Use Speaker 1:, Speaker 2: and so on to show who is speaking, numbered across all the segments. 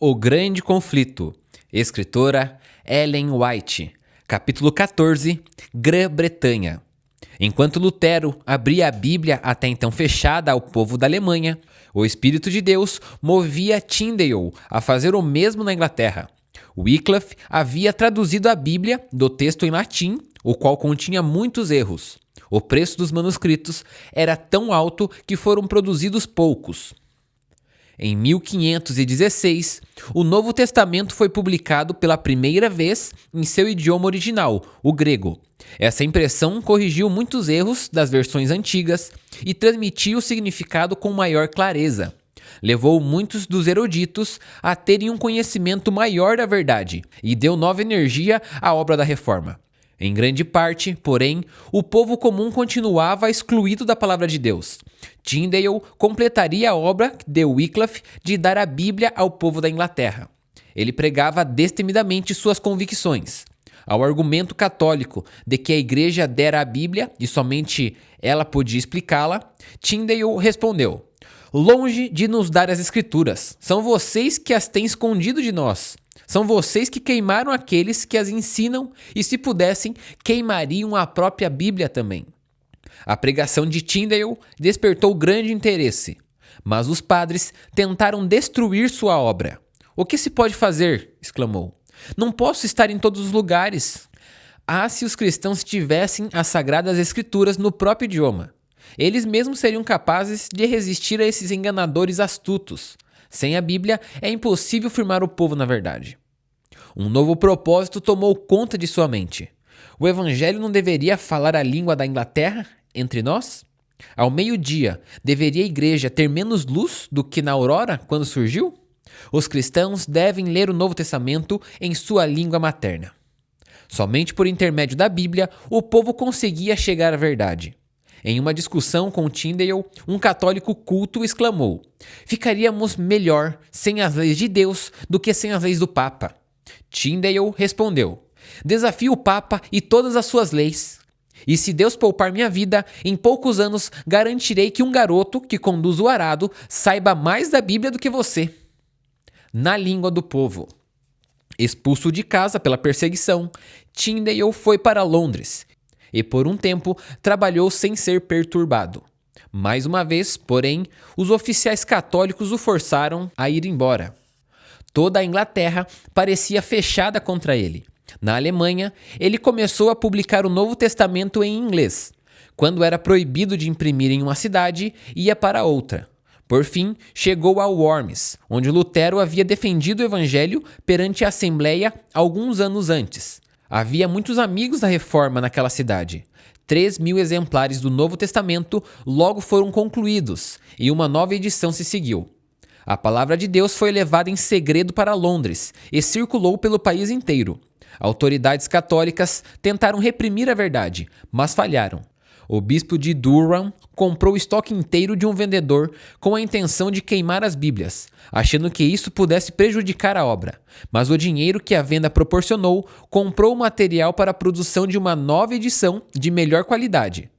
Speaker 1: O Grande Conflito. Escritora Ellen White. Capítulo 14. Grã-Bretanha. Enquanto Lutero abria a Bíblia até então fechada ao povo da Alemanha, o Espírito de Deus movia Tyndale a fazer o mesmo na Inglaterra. Wycliffe havia traduzido a Bíblia do texto em latim, o qual continha muitos erros. O preço dos manuscritos era tão alto que foram produzidos poucos. Em 1516, o Novo Testamento foi publicado pela primeira vez em seu idioma original, o grego. Essa impressão corrigiu muitos erros das versões antigas e transmitiu o significado com maior clareza. Levou muitos dos eruditos a terem um conhecimento maior da verdade e deu nova energia à obra da reforma. Em grande parte, porém, o povo comum continuava excluído da palavra de Deus. Tyndale completaria a obra de Wycliffe de dar a Bíblia ao povo da Inglaterra. Ele pregava destemidamente suas convicções. Ao argumento católico de que a igreja dera a Bíblia e somente ela podia explicá-la, Tyndale respondeu: Longe de nos dar as Escrituras, são vocês que as têm escondido de nós. São vocês que queimaram aqueles que as ensinam e, se pudessem, queimariam a própria Bíblia também. A pregação de Tyndale despertou grande interesse, mas os padres tentaram destruir sua obra. O que se pode fazer? exclamou. Não posso estar em todos os lugares. Ah, se os cristãos tivessem as sagradas escrituras no próprio idioma. Eles mesmos seriam capazes de resistir a esses enganadores astutos. Sem a Bíblia, é impossível firmar o povo na verdade. Um novo propósito tomou conta de sua mente. O Evangelho não deveria falar a língua da Inglaterra entre nós? Ao meio-dia, deveria a igreja ter menos luz do que na aurora quando surgiu? Os cristãos devem ler o Novo Testamento em sua língua materna. Somente por intermédio da Bíblia o povo conseguia chegar à verdade. Em uma discussão com Tyndale, um católico culto exclamou: Ficaríamos melhor sem as leis de Deus do que sem as leis do Papa. Tyndale respondeu: Desafio o Papa e todas as suas leis. E se Deus poupar minha vida, em poucos anos garantirei que um garoto que conduz o arado saiba mais da Bíblia do que você. Na língua do povo. Expulso de casa pela perseguição, Tyndale foi para Londres e por um tempo trabalhou sem ser perturbado. Mais uma vez, porém, os oficiais católicos o forçaram a ir embora. Toda a Inglaterra parecia fechada contra ele. Na Alemanha, ele começou a publicar o Novo Testamento em inglês. Quando era proibido de imprimir em uma cidade, ia para outra. Por fim, chegou a Worms, onde Lutero havia defendido o evangelho perante a Assembleia alguns anos antes. Havia muitos amigos da reforma naquela cidade. Três mil exemplares do Novo Testamento logo foram concluídos e uma nova edição se seguiu. A palavra de Deus foi levada em segredo para Londres e circulou pelo país inteiro. Autoridades católicas tentaram reprimir a verdade, mas falharam. O bispo de Durham comprou o estoque inteiro de um vendedor com a intenção de queimar as Bíblias, achando que isso pudesse prejudicar a obra. Mas o dinheiro que a venda proporcionou comprou o material para a produção de uma nova edição de melhor qualidade.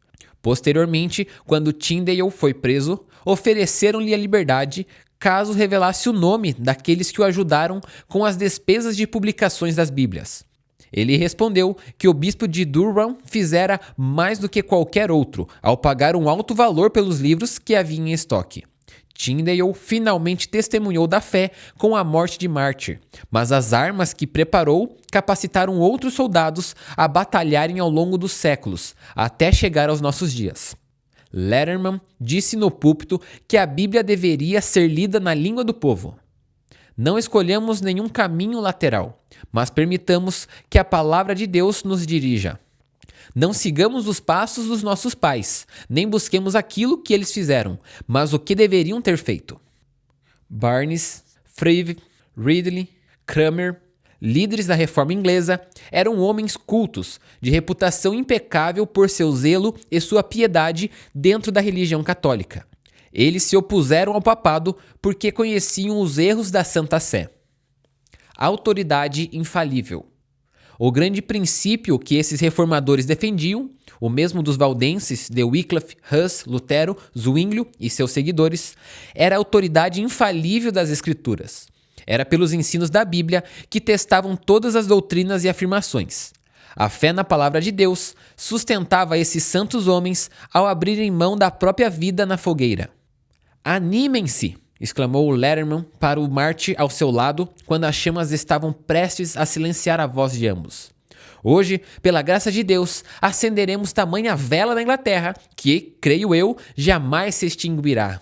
Speaker 1: Posteriormente, quando Tyndale foi preso, ofereceram-lhe a liberdade caso revelasse o nome daqueles que o ajudaram com as despesas de publicações das Bíblias. Ele respondeu que o bispo de Durham fizera mais do que qualquer outro ao pagar um alto valor pelos livros que havia em estoque. Tyndale finalmente testemunhou da fé com a morte de mártir, mas as armas que preparou capacitaram outros soldados a batalharem ao longo dos séculos, até chegar aos nossos dias. Letterman disse no púlpito que a Bíblia deveria ser lida na língua do povo. Não escolhamos nenhum caminho lateral, mas permitamos que a palavra de Deus nos dirija. Não sigamos os passos dos nossos pais, nem busquemos aquilo que eles fizeram, mas o que deveriam ter feito. Barnes, Freve, Ridley, Kramer, líderes da reforma inglesa, eram homens cultos, de reputação impecável por seu zelo e sua piedade dentro da religião católica. Eles se opuseram ao papado porque conheciam os erros da Santa Sé. Autoridade infalível. O grande princípio que esses reformadores defendiam, o mesmo dos valdenses de Wycliffe, Hus, Lutero, Zwinglio e seus seguidores, era a autoridade infalível das Escrituras. Era pelos ensinos da Bíblia que testavam todas as doutrinas e afirmações. A fé na palavra de Deus sustentava esses santos homens ao abrirem mão da própria vida na fogueira. Animem-se! exclamou Letterman para o Marte ao seu lado quando as chamas estavam prestes a silenciar a voz de ambos. Hoje, pela graça de Deus, acenderemos tamanha vela na Inglaterra que, creio eu, jamais se extinguirá.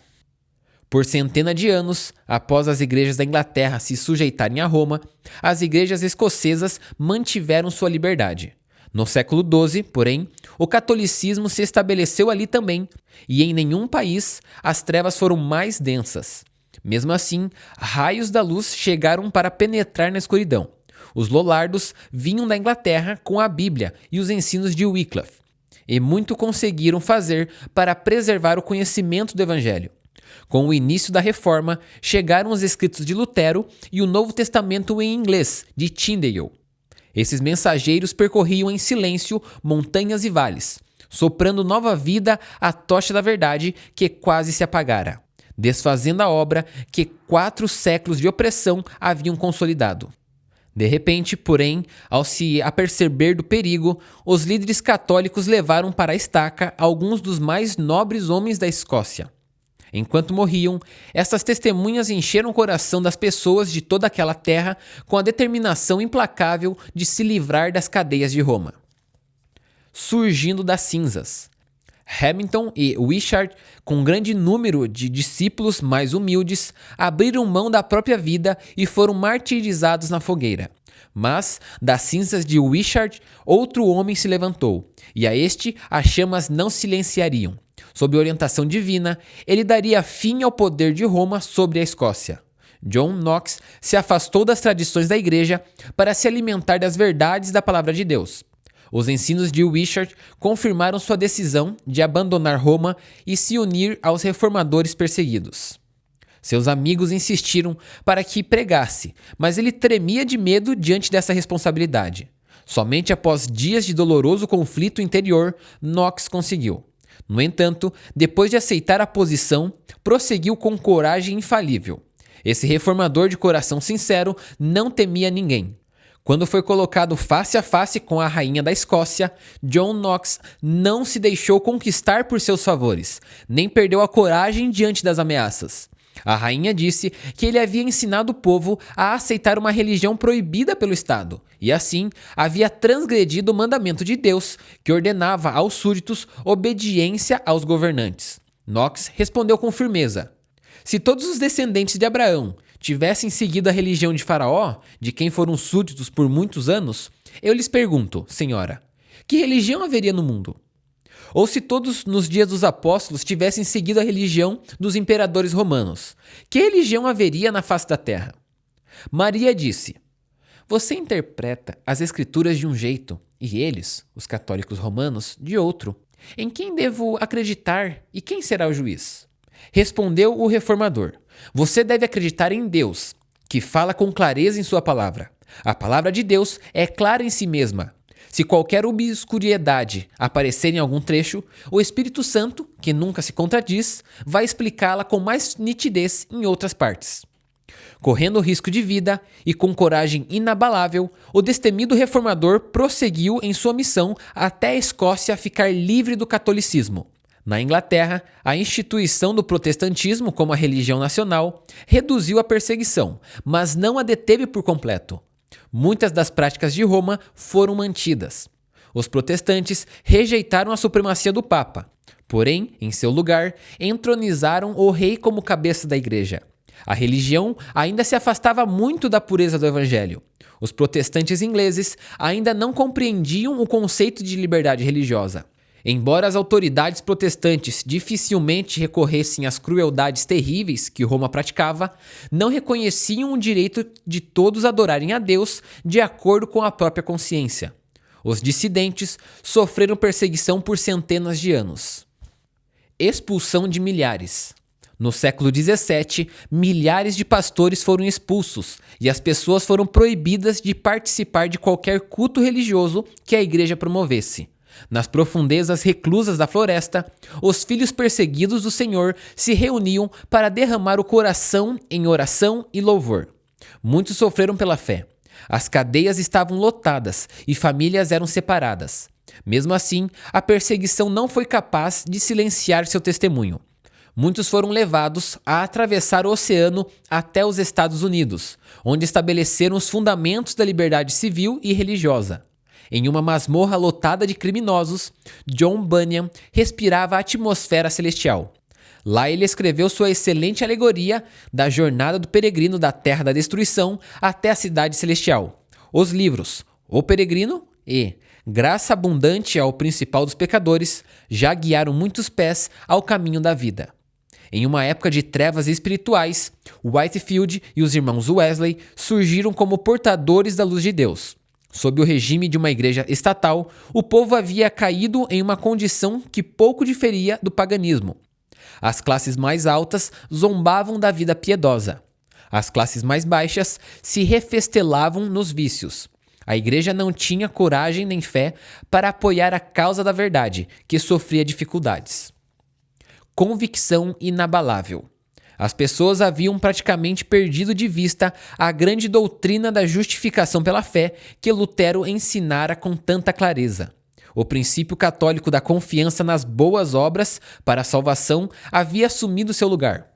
Speaker 1: Por centena de anos, após as igrejas da Inglaterra se sujeitarem a Roma, as igrejas escocesas mantiveram sua liberdade. No século XII, porém, o catolicismo se estabeleceu ali também, e em nenhum país as trevas foram mais densas. Mesmo assim, raios da luz chegaram para penetrar na escuridão. Os Lollardos vinham da Inglaterra com a Bíblia e os ensinos de Wycliffe, e muito conseguiram fazer para preservar o conhecimento do Evangelho. Com o início da reforma, chegaram os escritos de Lutero e o Novo Testamento em inglês, de Tyndale. Esses mensageiros percorriam em silêncio montanhas e vales, soprando nova vida à tocha da verdade que quase se apagara, desfazendo a obra que quatro séculos de opressão haviam consolidado. De repente, porém, ao se aperceber do perigo, os líderes católicos levaram para a estaca alguns dos mais nobres homens da Escócia. Enquanto morriam, essas testemunhas encheram o coração das pessoas de toda aquela terra com a determinação implacável de se livrar das cadeias de Roma. Surgindo das cinzas. Hamilton e Wishart, com um grande número de discípulos mais humildes, abriram mão da própria vida e foram martirizados na fogueira. Mas, das cinzas de Wishart, outro homem se levantou, e a este as chamas não silenciariam. Sob orientação divina, ele daria fim ao poder de Roma sobre a Escócia. John Knox se afastou das tradições da igreja para se alimentar das verdades da palavra de Deus. Os ensinos de Wishart confirmaram sua decisão de abandonar Roma e se unir aos reformadores perseguidos. Seus amigos insistiram para que pregasse, mas ele tremia de medo diante dessa responsabilidade. Somente após dias de doloroso conflito interior, Knox conseguiu. No entanto, depois de aceitar a posição, prosseguiu com coragem infalível. Esse reformador de coração sincero não temia ninguém. Quando foi colocado face a face com a rainha da Escócia, John Knox não se deixou conquistar por seus favores, nem perdeu a coragem diante das ameaças. A rainha disse que ele havia ensinado o povo a aceitar uma religião proibida pelo Estado, e assim havia transgredido o mandamento de Deus, que ordenava aos súditos obediência aos governantes. Knox respondeu com firmeza: Se todos os descendentes de Abraão tivessem seguido a religião de Faraó, de quem foram súditos por muitos anos, eu lhes pergunto, senhora, que religião haveria no mundo? Ou se todos nos dias dos apóstolos tivessem seguido a religião dos imperadores romanos, que religião haveria na face da terra? Maria disse: Você interpreta as escrituras de um jeito e eles, os católicos romanos, de outro. Em quem devo acreditar e quem será o juiz? Respondeu o reformador: Você deve acreditar em Deus, que fala com clareza em sua palavra. A palavra de Deus é clara em si mesma, se qualquer obscuridade aparecer em algum trecho, o Espírito Santo, que nunca se contradiz, vai explicá-la com mais nitidez em outras partes. Correndo risco de vida e com coragem inabalável, o destemido reformador prosseguiu em sua missão até a Escócia ficar livre do catolicismo. Na Inglaterra, a instituição do protestantismo como a religião nacional reduziu a perseguição, mas não a deteve por completo. Muitas das práticas de Roma foram mantidas. Os protestantes rejeitaram a supremacia do Papa, porém, em seu lugar, entronizaram o rei como cabeça da igreja. A religião ainda se afastava muito da pureza do evangelho. Os protestantes ingleses ainda não compreendiam o conceito de liberdade religiosa. Embora as autoridades protestantes dificilmente recorressem às crueldades terríveis que Roma praticava, não reconheciam o direito de todos adorarem a Deus de acordo com a própria consciência. Os dissidentes sofreram perseguição por centenas de anos. Expulsão de milhares. No século XVII, milhares de pastores foram expulsos e as pessoas foram proibidas de participar de qualquer culto religioso que a igreja promovesse. Nas profundezas reclusas da floresta, os filhos perseguidos do Senhor se reuniam para derramar o coração em oração e louvor. Muitos sofreram pela fé. As cadeias estavam lotadas e famílias eram separadas. Mesmo assim, a perseguição não foi capaz de silenciar seu testemunho. Muitos foram levados a atravessar o oceano até os Estados Unidos, onde estabeleceram os fundamentos da liberdade civil e religiosa. Em uma masmorra lotada de criminosos, John Bunyan respirava a atmosfera celestial. Lá ele escreveu sua excelente alegoria da jornada do peregrino da terra da destruição até a cidade celestial. Os livros O Peregrino e Graça Abundante ao Principal dos Pecadores já guiaram muitos pés ao caminho da vida. Em uma época de trevas espirituais, Whitefield e os irmãos Wesley surgiram como portadores da luz de Deus. Sob o regime de uma igreja estatal, o povo havia caído em uma condição que pouco diferia do paganismo. As classes mais altas zombavam da vida piedosa. As classes mais baixas se refestelavam nos vícios. A igreja não tinha coragem nem fé para apoiar a causa da verdade, que sofria dificuldades convicção inabalável. As pessoas haviam praticamente perdido de vista a grande doutrina da justificação pela fé que Lutero ensinara com tanta clareza. O princípio católico da confiança nas boas obras para a salvação havia assumido seu lugar.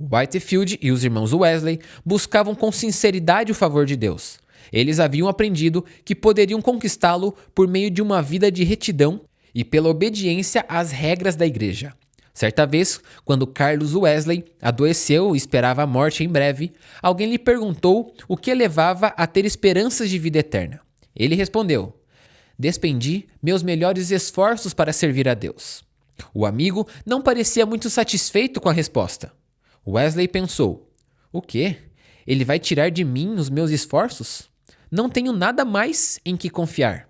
Speaker 1: Whitefield e os irmãos Wesley buscavam com sinceridade o favor de Deus. Eles haviam aprendido que poderiam conquistá-lo por meio de uma vida de retidão e pela obediência às regras da igreja. Certa vez, quando Carlos Wesley adoeceu e esperava a morte em breve, alguém lhe perguntou o que levava a ter esperanças de vida eterna. Ele respondeu: Despendi meus melhores esforços para servir a Deus. O amigo não parecia muito satisfeito com a resposta. Wesley pensou: O quê? Ele vai tirar de mim os meus esforços? Não tenho nada mais em que confiar.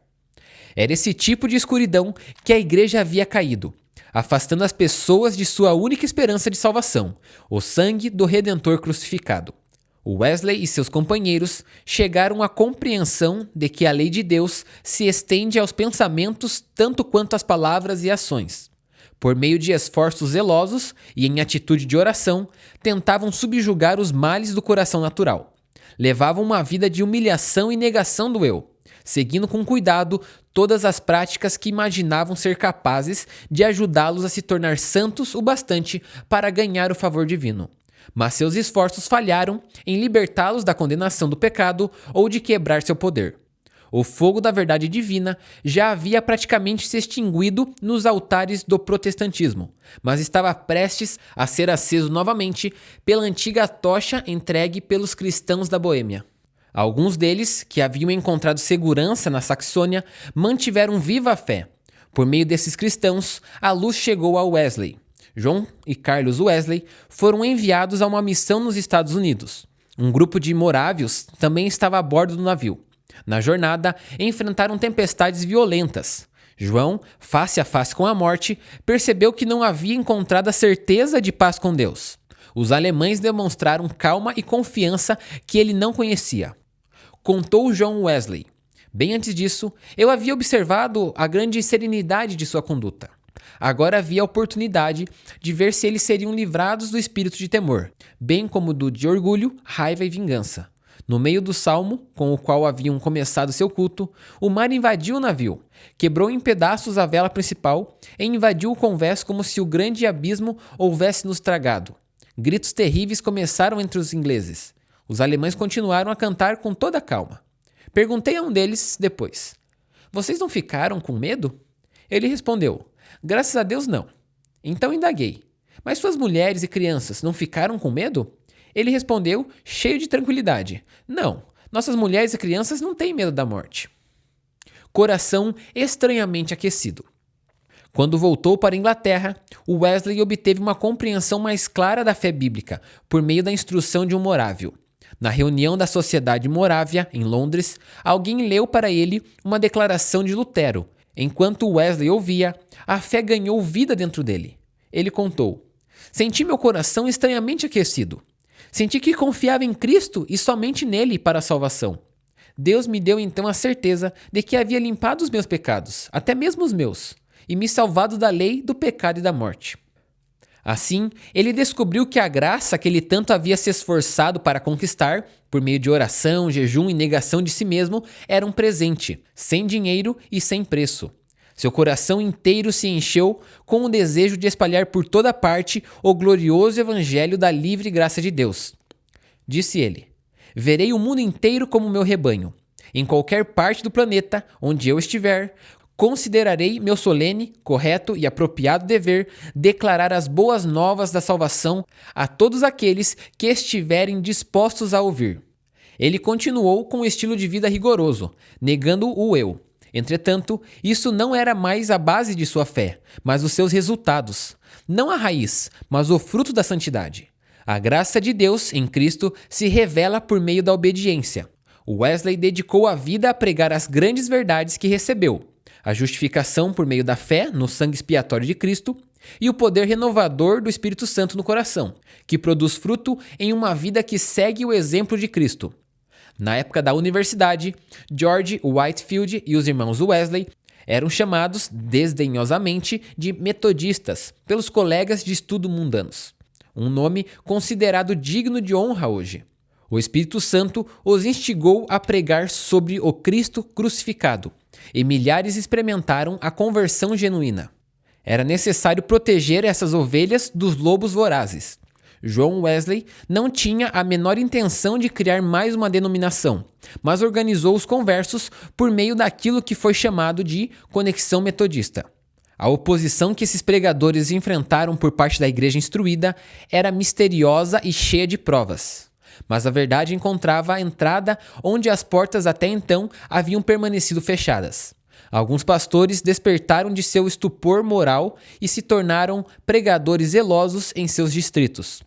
Speaker 1: Era esse tipo de escuridão que a igreja havia caído afastando as pessoas de sua única esperança de salvação, o sangue do Redentor crucificado. Wesley e seus companheiros chegaram à compreensão de que a lei de Deus se estende aos pensamentos tanto quanto às palavras e ações. Por meio de esforços zelosos e em atitude de oração, tentavam subjugar os males do coração natural. Levavam uma vida de humilhação e negação do eu, seguindo com cuidado todas as práticas que imaginavam ser capazes de ajudá-los a se tornar santos o bastante para ganhar o favor divino. Mas seus esforços falharam em libertá-los da condenação do pecado ou de quebrar seu poder. O fogo da verdade divina já havia praticamente se extinguido nos altares do protestantismo, mas estava prestes a ser aceso novamente pela antiga tocha entregue pelos cristãos da Boêmia. Alguns deles, que haviam encontrado segurança na Saxônia, mantiveram viva a fé. Por meio desses cristãos, a luz chegou a Wesley. John e Carlos Wesley foram enviados a uma missão nos Estados Unidos. Um grupo de morávios também estava a bordo do navio. Na jornada, enfrentaram tempestades violentas. João, face a face com a morte, percebeu que não havia encontrado a certeza de paz com Deus. Os alemães demonstraram calma e confiança que ele não conhecia contou John Wesley. Bem antes disso, eu havia observado a grande serenidade de sua conduta. Agora havia a oportunidade de ver se eles seriam livrados do espírito de temor, bem como do de orgulho, raiva e vingança. No meio do salmo, com o qual haviam começado seu culto, o mar invadiu o navio, quebrou em pedaços a vela principal e invadiu o convés como se o grande abismo houvesse nos tragado. Gritos terríveis começaram entre os ingleses. Os alemães continuaram a cantar com toda calma. Perguntei a um deles depois: Vocês não ficaram com medo? Ele respondeu: Graças a Deus não. Então indaguei: Mas suas mulheres e crianças não ficaram com medo? Ele respondeu, cheio de tranquilidade: Não, nossas mulheres e crianças não têm medo da morte. Coração estranhamente aquecido. Quando voltou para a Inglaterra, Wesley obteve uma compreensão mais clara da fé bíblica por meio da instrução de um morável. Na reunião da Sociedade Morávia, em Londres, alguém leu para ele uma declaração de Lutero. Enquanto Wesley ouvia, a fé ganhou vida dentro dele. Ele contou: Senti meu coração estranhamente aquecido. Senti que confiava em Cristo e somente nele para a salvação. Deus me deu então a certeza de que havia limpado os meus pecados, até mesmo os meus, e me salvado da lei, do pecado e da morte. Assim, ele descobriu que a graça que ele tanto havia se esforçado para conquistar, por meio de oração, jejum e negação de si mesmo, era um presente, sem dinheiro e sem preço. Seu coração inteiro se encheu com o desejo de espalhar por toda parte o glorioso evangelho da livre graça de Deus. Disse ele: Verei o mundo inteiro como meu rebanho. Em qualquer parte do planeta onde eu estiver, considerarei meu solene, correto e apropriado dever declarar as boas novas da salvação a todos aqueles que estiverem dispostos a ouvir. Ele continuou com um estilo de vida rigoroso, negando o eu. Entretanto, isso não era mais a base de sua fé, mas os seus resultados. Não a raiz, mas o fruto da santidade. A graça de Deus em Cristo se revela por meio da obediência. Wesley dedicou a vida a pregar as grandes verdades que recebeu, a justificação por meio da fé no sangue expiatório de Cristo e o poder renovador do Espírito Santo no coração, que produz fruto em uma vida que segue o exemplo de Cristo. Na época da universidade, George Whitefield e os irmãos Wesley eram chamados desdenhosamente de metodistas pelos colegas de estudo mundanos, um nome considerado digno de honra hoje. O Espírito Santo os instigou a pregar sobre o Cristo crucificado, e milhares experimentaram a conversão genuína. Era necessário proteger essas ovelhas dos lobos vorazes. John Wesley não tinha a menor intenção de criar mais uma denominação, mas organizou os conversos por meio daquilo que foi chamado de Conexão Metodista. A oposição que esses pregadores enfrentaram por parte da igreja instruída era misteriosa e cheia de provas. Mas a verdade encontrava a entrada onde as portas até então haviam permanecido fechadas. Alguns pastores despertaram de seu estupor moral e se tornaram pregadores zelosos em seus distritos.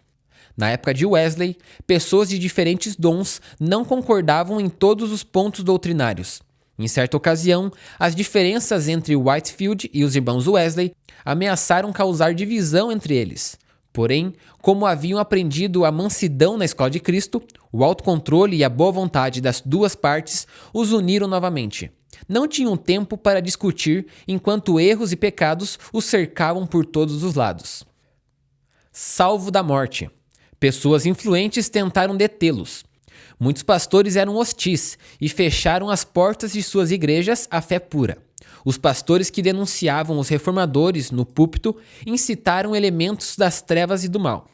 Speaker 1: Na época de Wesley, pessoas de diferentes dons não concordavam em todos os pontos doutrinários. Em certa ocasião, as diferenças entre Whitefield e os irmãos Wesley ameaçaram causar divisão entre eles. Porém, como haviam aprendido a mansidão na escola de Cristo, o autocontrole e a boa vontade das duas partes os uniram novamente. Não tinham tempo para discutir enquanto erros e pecados os cercavam por todos os lados. Salvo da morte. Pessoas influentes tentaram detê-los. Muitos pastores eram hostis e fecharam as portas de suas igrejas à fé pura. Os pastores que denunciavam os reformadores no púlpito incitaram elementos das trevas e do mal.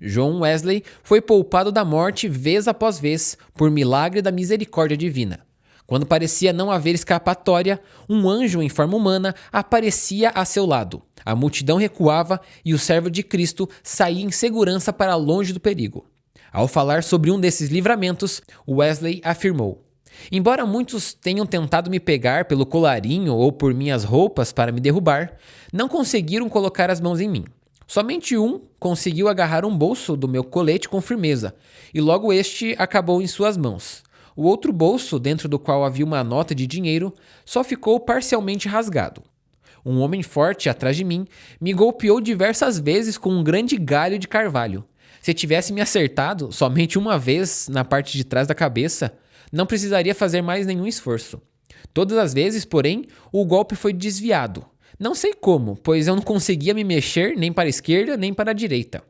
Speaker 1: John Wesley foi poupado da morte vez após vez por milagre da misericórdia divina. Quando parecia não haver escapatória, um anjo em forma humana aparecia a seu lado. A multidão recuava e o servo de Cristo saía em segurança para longe do perigo. Ao falar sobre um desses livramentos, Wesley afirmou: Embora muitos tenham tentado me pegar pelo colarinho ou por minhas roupas para me derrubar, não conseguiram colocar as mãos em mim. Somente um conseguiu agarrar um bolso do meu colete com firmeza, e logo este acabou em suas mãos. O outro bolso, dentro do qual havia uma nota de dinheiro, só ficou parcialmente rasgado. Um homem forte atrás de mim me golpeou diversas vezes com um grande galho de carvalho. Se tivesse me acertado somente uma vez na parte de trás da cabeça, não precisaria fazer mais nenhum esforço. Todas as vezes, porém, o golpe foi desviado. Não sei como, pois eu não conseguia me mexer nem para a esquerda nem para a direita.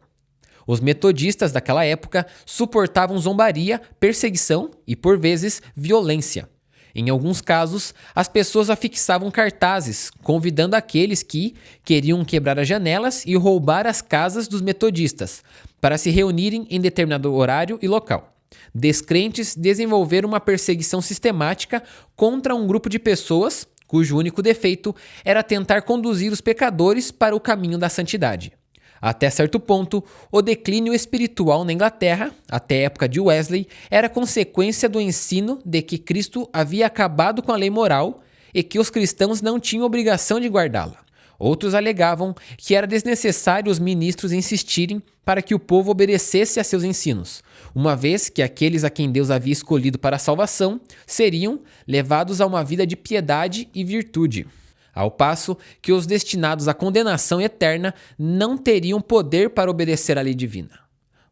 Speaker 1: Os metodistas daquela época suportavam zombaria, perseguição e, por vezes, violência. Em alguns casos, as pessoas afixavam cartazes convidando aqueles que queriam quebrar as janelas e roubar as casas dos metodistas para se reunirem em determinado horário e local. Descrentes desenvolveram uma perseguição sistemática contra um grupo de pessoas cujo único defeito era tentar conduzir os pecadores para o caminho da santidade. Até certo ponto, o declínio espiritual na Inglaterra, até a época de Wesley, era consequência do ensino de que Cristo havia acabado com a lei moral e que os cristãos não tinham obrigação de guardá-la. Outros alegavam que era desnecessário os ministros insistirem para que o povo obedecesse a seus ensinos, uma vez que aqueles a quem Deus havia escolhido para a salvação seriam levados a uma vida de piedade e virtude. Ao passo que os destinados à condenação eterna não teriam poder para obedecer à lei divina.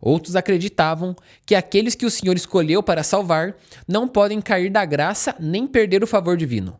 Speaker 1: Outros acreditavam que aqueles que o Senhor escolheu para salvar não podem cair da graça nem perder o favor divino.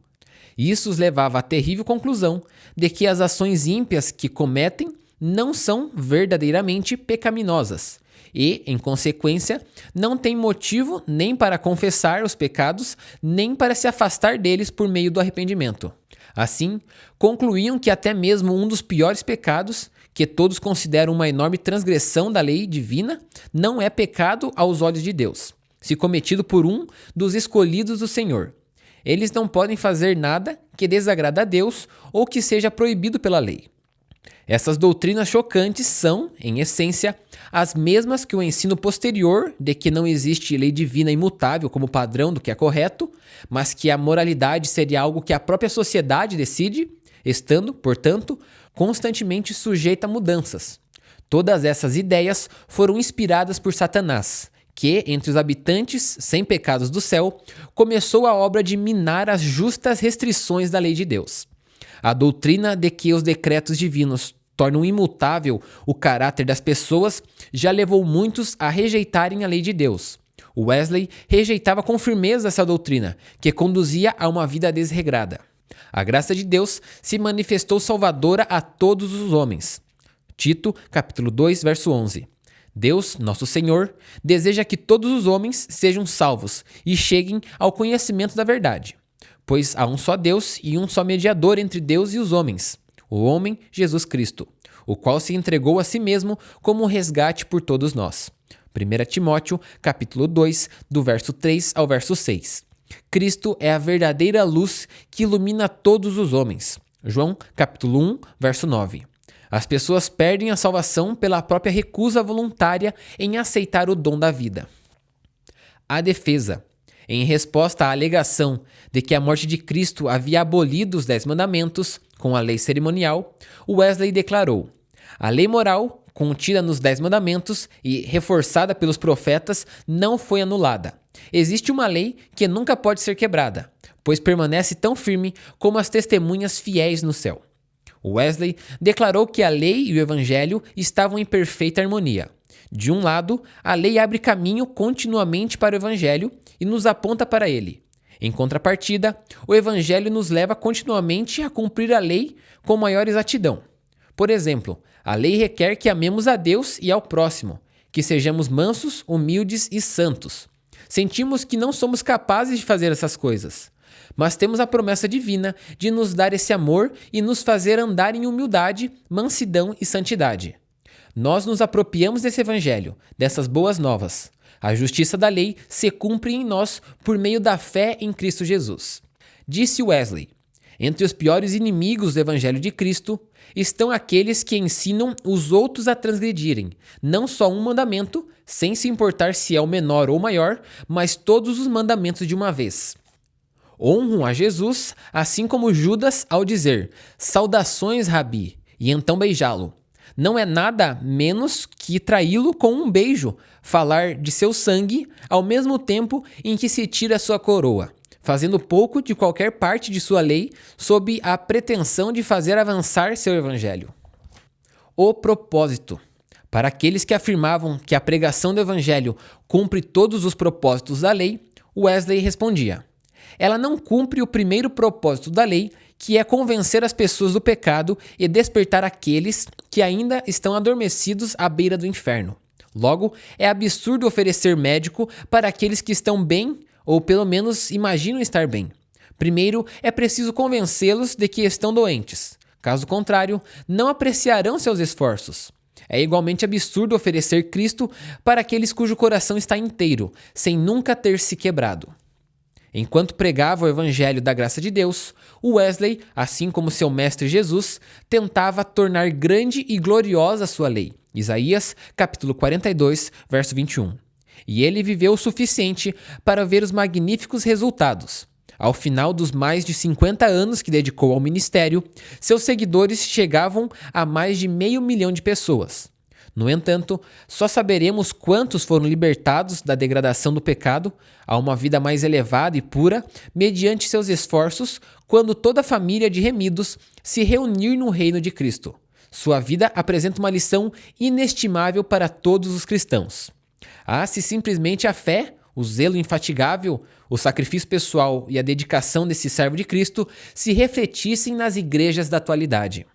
Speaker 1: Isso os levava à terrível conclusão de que as ações ímpias que cometem não são verdadeiramente pecaminosas e, em consequência, não têm motivo nem para confessar os pecados, nem para se afastar deles por meio do arrependimento. Assim, concluíam que até mesmo um dos piores pecados, que todos consideram uma enorme transgressão da lei divina, não é pecado aos olhos de Deus, se cometido por um dos escolhidos do Senhor. Eles não podem fazer nada que desagrada a Deus ou que seja proibido pela lei. Essas doutrinas chocantes são, em essência, as mesmas que o ensino posterior de que não existe lei divina imutável como padrão do que é correto, mas que a moralidade seria algo que a própria sociedade decide, estando, portanto, constantemente sujeita a mudanças. Todas essas ideias foram inspiradas por Satanás, que, entre os habitantes sem pecados do céu, começou a obra de minar as justas restrições da lei de Deus. A doutrina de que os decretos divinos tornam imutável o caráter das pessoas já levou muitos a rejeitarem a lei de Deus. Wesley rejeitava com firmeza essa doutrina, que conduzia a uma vida desregrada. A graça de Deus se manifestou salvadora a todos os homens. Tito, capítulo 2, verso 11. Deus, nosso Senhor, deseja que todos os homens sejam salvos e cheguem ao conhecimento da verdade. Pois há um só Deus e um só mediador entre Deus e os homens, o homem Jesus Cristo, o qual se entregou a si mesmo como resgate por todos nós. 1 Timóteo, capítulo 2, do verso 3 ao verso 6. Cristo é a verdadeira luz que ilumina todos os homens. João, capítulo 1, verso 9. As pessoas perdem a salvação pela própria recusa voluntária em aceitar o dom da vida. A defesa. Em resposta à alegação de que a morte de Cristo havia abolido os Dez Mandamentos com a lei cerimonial, Wesley declarou: A lei moral, contida nos Dez Mandamentos e reforçada pelos profetas, não foi anulada. Existe uma lei que nunca pode ser quebrada, pois permanece tão firme como as testemunhas fiéis no céu. Wesley declarou que a lei e o evangelho estavam em perfeita harmonia. De um lado, a lei abre caminho continuamente para o evangelho e nos aponta para ele. Em contrapartida, o evangelho nos leva continuamente a cumprir a lei com maior exatidão. Por exemplo, a lei requer que amemos a Deus e ao próximo, que sejamos mansos, humildes e santos. Sentimos que não somos capazes de fazer essas coisas mas temos a promessa divina de nos dar esse amor e nos fazer andar em humildade, mansidão e santidade. Nós nos apropriamos desse evangelho, dessas boas novas. A justiça da lei se cumpre em nós por meio da fé em Cristo Jesus. Disse Wesley: Entre os piores inimigos do evangelho de Cristo estão aqueles que ensinam os outros a transgredirem, não só um mandamento, sem se importar se é o menor ou maior, mas todos os mandamentos de uma vez honram a Jesus, assim como Judas ao dizer: Saudações, Rabi, e então beijá-lo. Não é nada menos que traí-lo com um beijo, falar de seu sangue ao mesmo tempo em que se tira sua coroa, fazendo pouco de qualquer parte de sua lei sob a pretensão de fazer avançar seu evangelho. O propósito. Para aqueles que afirmavam que a pregação do evangelho cumpre todos os propósitos da lei, Wesley respondia: ela não cumpre o primeiro propósito da lei, que é convencer as pessoas do pecado e despertar aqueles que ainda estão adormecidos à beira do inferno. Logo, é absurdo oferecer médico para aqueles que estão bem ou pelo menos imaginam estar bem. Primeiro, é preciso convencê-los de que estão doentes. Caso contrário, não apreciarão seus esforços. É igualmente absurdo oferecer Cristo para aqueles cujo coração está inteiro, sem nunca ter se quebrado. Enquanto pregava o evangelho da graça de Deus, Wesley, assim como seu mestre Jesus, tentava tornar grande e gloriosa a sua lei. Isaías, capítulo 42, verso 21. E ele viveu o suficiente para ver os magníficos resultados. Ao final dos mais de 50 anos que dedicou ao ministério, seus seguidores chegavam a mais de meio milhão de pessoas. No entanto, só saberemos quantos foram libertados da degradação do pecado a uma vida mais elevada e pura, mediante seus esforços, quando toda a família de remidos se reunir no reino de Cristo. Sua vida apresenta uma lição inestimável para todos os cristãos. Ah, se simplesmente a fé, o zelo infatigável, o sacrifício pessoal e a dedicação desse servo de Cristo se refletissem nas igrejas da atualidade.